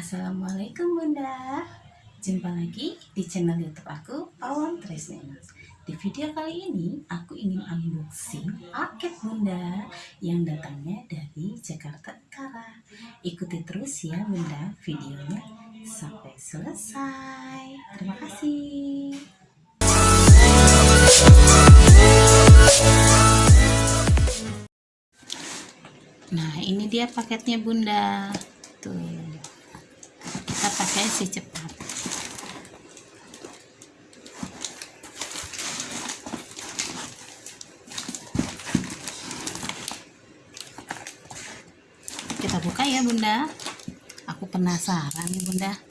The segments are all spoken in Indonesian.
Assalamualaikum Bunda. Jumpa lagi di channel youtube aku Awan Tresna Di video kali ini aku ingin unboxing paket Bunda Yang datangnya dari Jakarta Utara. Ikuti terus ya Bunda videonya sampai selesai. Terima kasih. Nah ini dia paketnya Bunda. Tuh kita pakai si cepat. Kita buka ya bunda. Aku penasaran nih bunda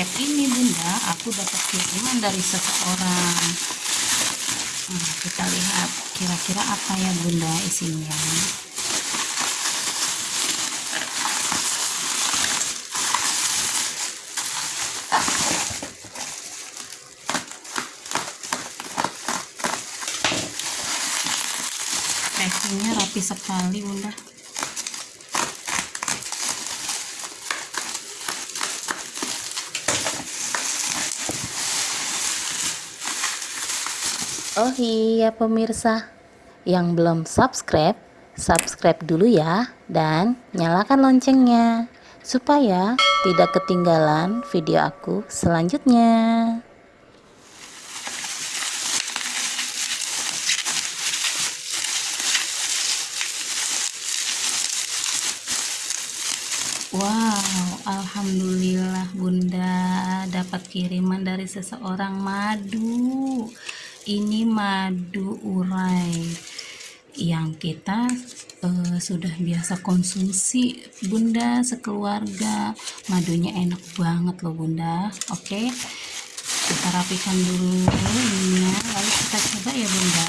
paket ini bunda. Aku dapat kiriman dari seseorang. Nah, kita lihat kira-kira apa ya bunda isinya. Packingnya rapi sekali bunda Oh iya pemirsa, yang belum subscribe, subscribe dulu ya dan nyalakan loncengnya supaya tidak ketinggalan video aku selanjutnya. Wow, alhamdulillah Bunda dapat kiriman dari seseorang madu. Ini madu urai yang kita uh, sudah biasa konsumsi Bunda sekeluarga. Madunya enak banget loh Bunda. Oke. Kita rapikan dulu ininya, lalu kita coba ya Bunda.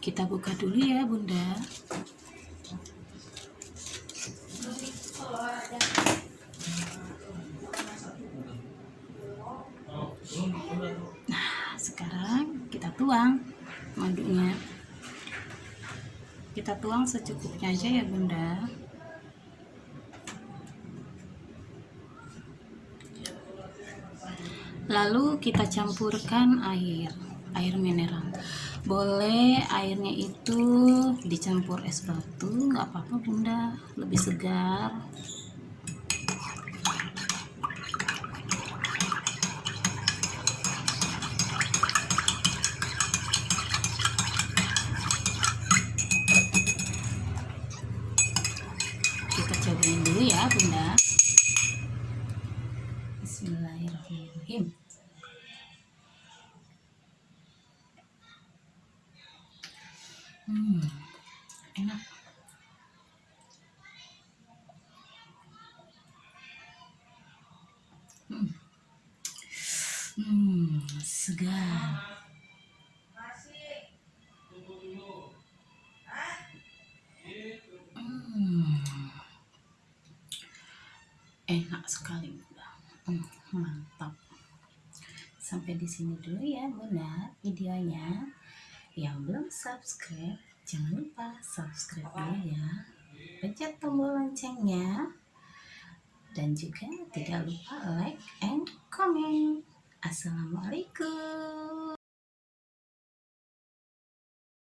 Kita buka dulu ya Bunda. Nah, sekarang kita tuang madunya. Kita tuang secukupnya aja ya, Bunda. Lalu kita campurkan air, air mineral. Boleh airnya itu dicampur es batu, nggak apa-apa Bunda, lebih segar. Bismillahirrahmanirrahim hmm enak. Hmm, hmm segar. Enak sekali hmm, mantap sampai di sini dulu ya bunda videonya. Yang belum subscribe jangan lupa subscribe dulu ya. Pencet tombol loncengnya. Dan juga tidak lupa like and comment. Assalamualaikum